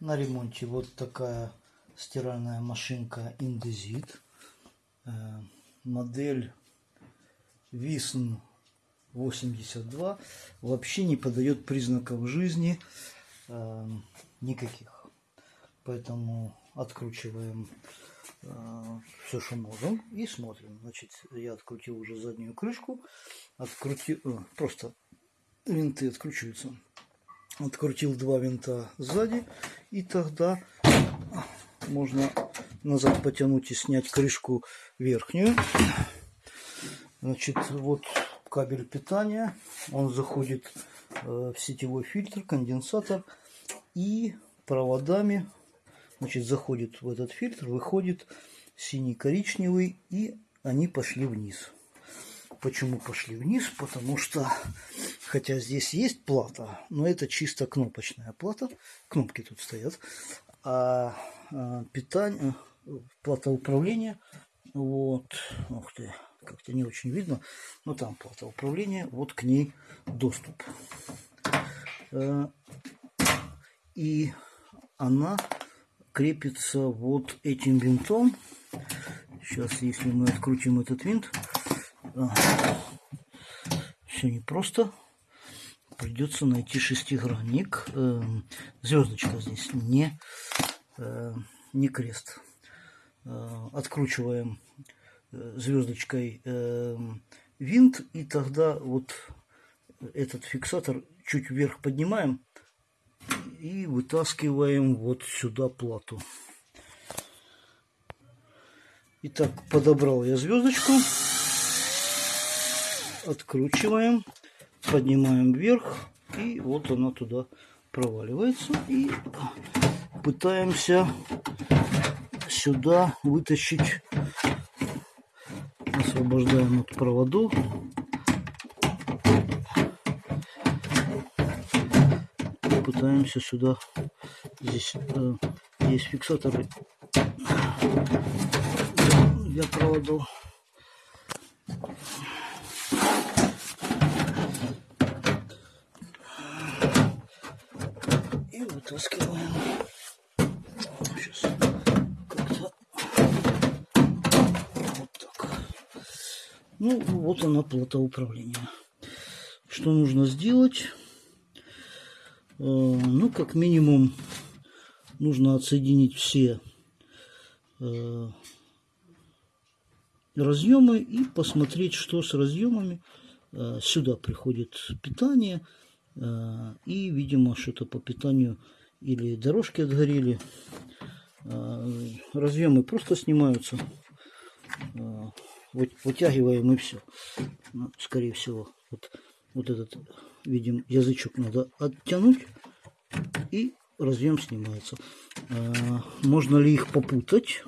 На ремонте вот такая стиральная машинка Indesit. Э, Модель Visn 82 вообще не подает признаков жизни э, никаких. Поэтому откручиваем э, все, что можем и смотрим. Значит, я открутил уже заднюю крышку. Открутил, просто винты откручиваются. Открутил два винта сзади. И тогда можно назад потянуть и снять крышку верхнюю. Значит, вот кабель питания. Он заходит э, в сетевой фильтр, конденсатор. И проводами значит, заходит в этот фильтр, выходит синий-коричневый. И они пошли вниз. Почему пошли вниз? Потому что, хотя здесь есть плата, но это чисто кнопочная плата. Кнопки тут стоят. А, а питание, плата управления, вот, ух ты, как-то не очень видно, но там плата управления, вот к ней доступ. Э, и она крепится вот этим винтом. Сейчас, если мы открутим этот винт, а, все непросто. Придется найти шестигранник. Эм, звездочка здесь не, э, не крест. Э, откручиваем э, звездочкой эм, винт. И тогда вот этот фиксатор чуть вверх поднимаем и вытаскиваем вот сюда плату. Итак, подобрал я звездочку откручиваем, поднимаем вверх, и вот она туда проваливается. И пытаемся сюда вытащить, освобождаем от проводу. Пытаемся сюда, здесь э, есть фиксаторы для проводов. Вытаскиваем. Сейчас как-то вот так. Ну, вот она плата управления. Что нужно сделать? Э, ну, как минимум, нужно отсоединить все э, разъемы и посмотреть, что с разъемами. Э, сюда приходит питание – и, видимо, что-то по питанию или дорожки отгорели. Э, разъемы просто снимаются. Э, вытягиваем и все. Ну, скорее всего, вот, вот этот, видим, язычок надо оттянуть. И разъем снимается. Можно ли их попутать?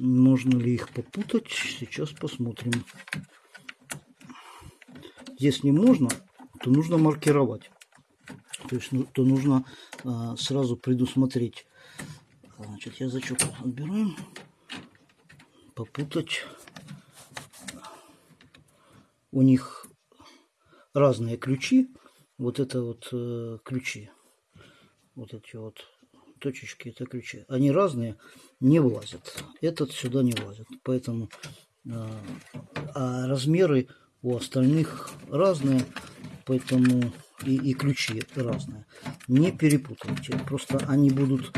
Можно ли их попутать? Сейчас посмотрим. Если можно, то нужно маркировать. То есть ну, то нужно а, сразу предусмотреть. Значит, язычок отбираем. Попутать. У них разные ключи. Вот это вот э, ключи. Вот эти вот точечки, это ключи. Они разные, не влазят. Этот сюда не влазит. Поэтому э, а размеры у остальных разные, поэтому и, и ключи разные. Не перепутайте, просто они будут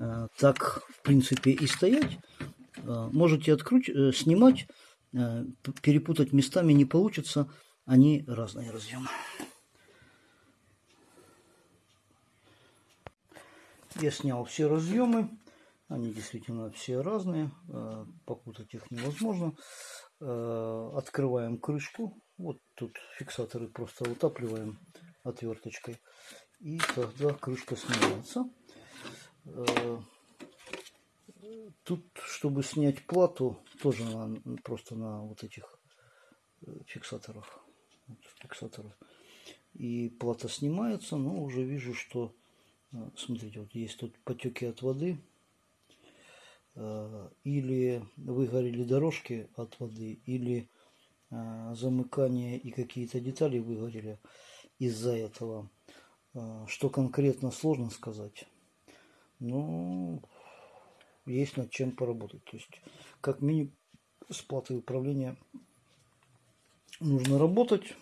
э, так, в принципе, и стоять. Э, можете откруть, э, снимать, э, перепутать местами не получится, они разные разъемы. Я снял все разъемы, они действительно все разные, э, попутать их невозможно. Э, открываем крышку. Вот тут фиксаторы просто утапливаем отверточкой. И тогда крышка снимается. Э, тут, чтобы снять плату, тоже на, просто на вот этих э, фиксаторах. Вот, фиксаторах. И плата снимается, но уже вижу, что, смотрите, вот есть тут потеки от воды. Э, или выгорели дорожки от воды, или э, замыкание и какие-то детали выгорели из-за этого. А, что конкретно сложно сказать. Но есть над чем поработать. То есть, как минимум, с платой управления нужно работать.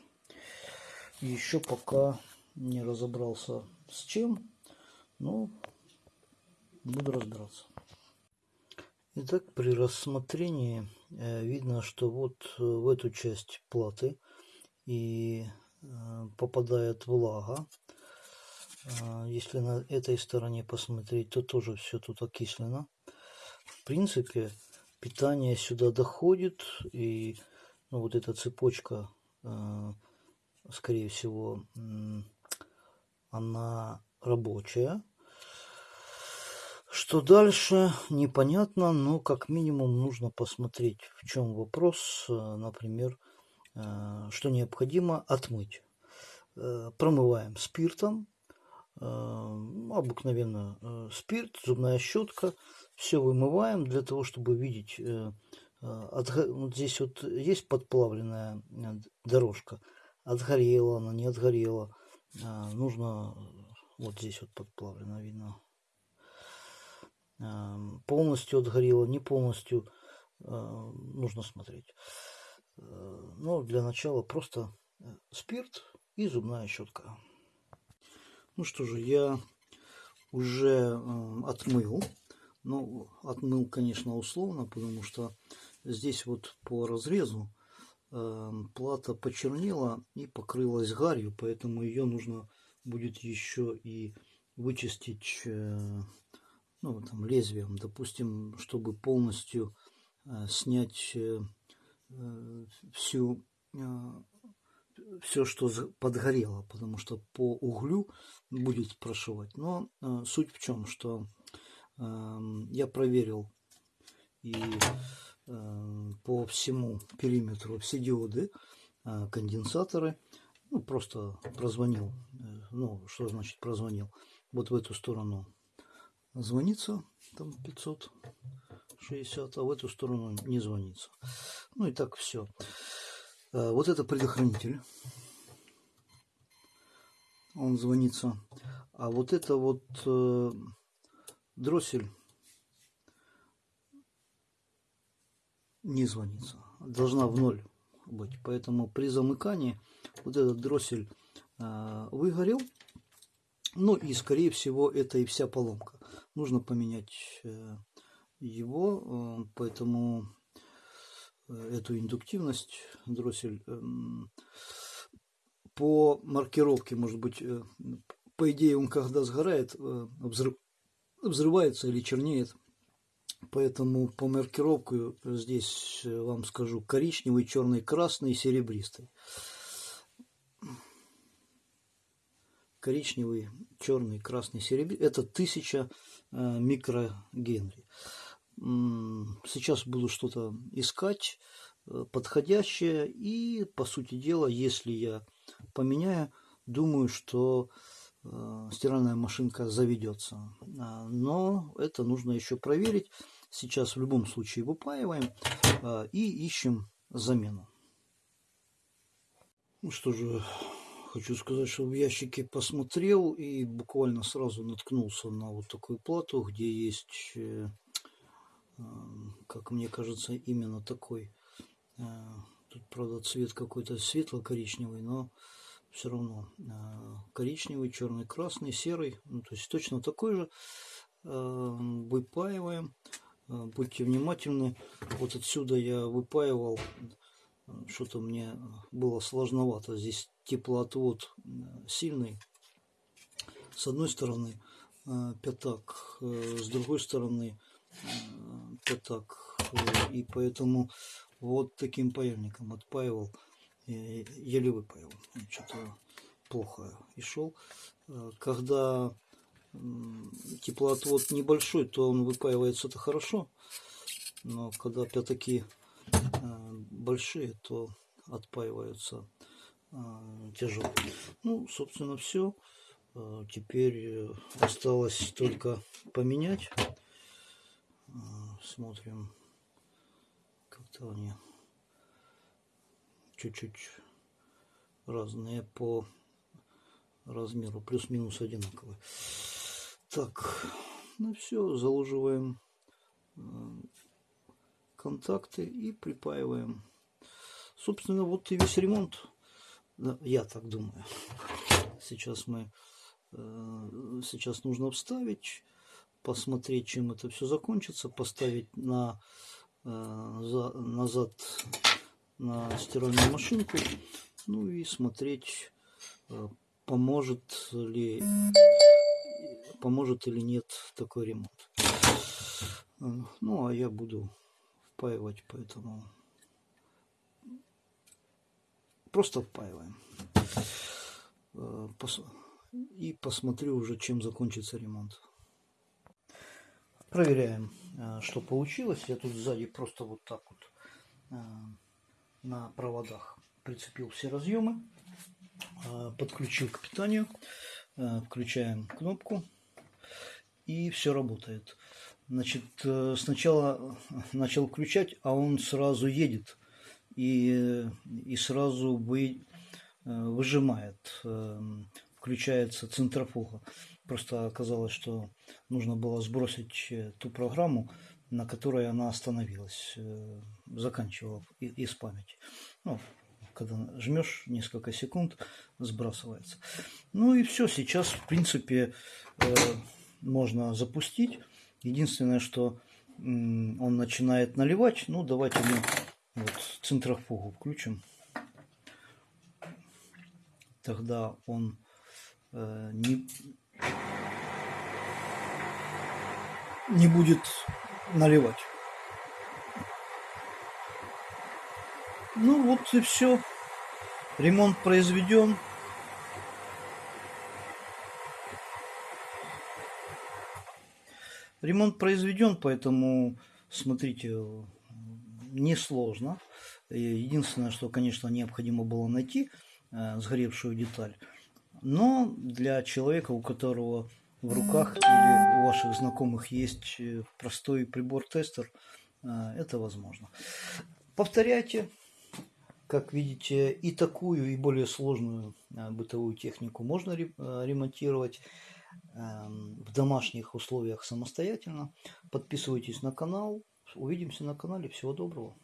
Еще пока не разобрался с чем, но буду разбираться. Итак, при рассмотрении э, видно, что вот э, в эту часть платы и э, попадает влага. Если на этой стороне посмотреть, то тоже все тут окислено. В принципе, питание сюда доходит, и ну, вот эта цепочка, скорее всего, она рабочая. Что дальше, непонятно, но как минимум нужно посмотреть, в чем вопрос, э, например, э, что необходимо отмыть. Э, промываем спиртом, обыкновенно спирт, зубная щетка, все вымываем для того, чтобы видеть, вот здесь вот есть подплавленная дорожка, отгорела она, не отгорела, нужно, вот здесь вот подплавлено видно, полностью отгорело, не полностью, э, нужно смотреть. Э, но для начала просто э, спирт и зубная щетка. Ну что же, я уже отмыл. Ну, отмыл, конечно, условно, потому что здесь вот по разрезу плата почернела и покрылась гарью, поэтому ее нужно будет еще и вычистить ну, там, лезвием, допустим, чтобы полностью э, снять э, э всю, э, все, что подгорело, потому что по углю будет прошивать. Но э, суть в чем, что э, я проверил и э, по всему периметру все диоды, э, конденсаторы, ну, просто прозвонил, э, ну, что значит прозвонил, вот в эту сторону звонится, там 560, а в эту сторону не звонится. Ну и так все. А, вот это предохранитель. Он звонится. А вот это вот э, дроссель не звонится. Должна в ноль быть. Поэтому при замыкании вот этот дроссель э, выгорел. Ну и скорее всего это и вся поломка нужно поменять э, его, э, поэтому э, эту индуктивность дроссель эм, по маркировке, может быть, по идее он когда сгорает, взрыв, взрывается или чернеет. Поэтому по маркировке здесь вам скажу коричневый, черный, красный, серебристый. Коричневый, черный, красный, серебристый. Это 1000 Э, микрогенри. Сейчас буду что-то искать э, подходящее и по сути дела если я поменяю думаю что э, стиральная машинка заведется а, но это нужно еще проверить сейчас в любом случае выпаиваем и ищем замену ну что же Хочу сказать, что в ящике посмотрел и буквально сразу наткнулся на вот такую плату, где есть, э, э, как мне кажется, именно такой. Э, тут, правда, цвет какой-то светло-коричневый, но все равно коричневый, черный, красный, серый. Ну, то есть точно такой же. Выпаиваем. Будьте внимательны. Вот отсюда я выпаивал что-то мне было сложновато. Здесь теплоотвод э, сильный. С одной стороны э, пятак, э, с другой стороны пятак. И поэтому вот таким паяльником отпаивал. Еле выпаивал. Что-то плохо и шел. Когда теплоотвод небольшой, то он выпаивается-то хорошо. Но когда пятаки большие, то отпаиваются а, тяжело. Ну, собственно, все. А, теперь э, осталось только поменять. А, смотрим. Как-то они чуть-чуть разные по размеру плюс-минус одинаковые. Так, ну все, заложиваем э, контакты и припаиваем. Собственно, вот и весь ремонт. Я так думаю. Сейчас мы э, сейчас нужно вставить, посмотреть, чем это все закончится, поставить на э, за, назад на стиральную машинку, ну и смотреть, поможет ли поможет или нет такой ремонт. Ну, а я буду впаивать, поэтому просто впаиваем. И посмотрю уже, чем закончится ремонт. Проверяем, что получилось. Я тут сзади просто вот так вот на проводах прицепил все разъемы, подключил к питанию, включаем кнопку и все работает. Значит, э, сначала начал включать, а он сразу едет и, и сразу вы, э, выжимает, э, включается центрофуга. Просто оказалось, что нужно было сбросить ту программу, на которой она остановилась, заканчивала из памяти. Ну, когда жмешь несколько секунд, сбрасывается. Ну и все, сейчас, в принципе, можно запустить. Единственное, что он начинает наливать. Ну, давайте мы вот центрофугу включим. Тогда он э, не, не будет наливать. Ну вот и все. Ремонт произведен. Ремонт произведен, поэтому, смотрите, несложно. Единственное, что, конечно, необходимо было найти э, сгоревшую деталь. Но для человека, у которого в руках или у ваших знакомых есть э, простой прибор-тестер, э, это возможно. Повторяйте. Как видите, и такую, и более сложную бытовую технику можно ремонтировать. Эм, в домашних условиях самостоятельно. Подписывайтесь на канал. Увидимся на канале. Всего доброго.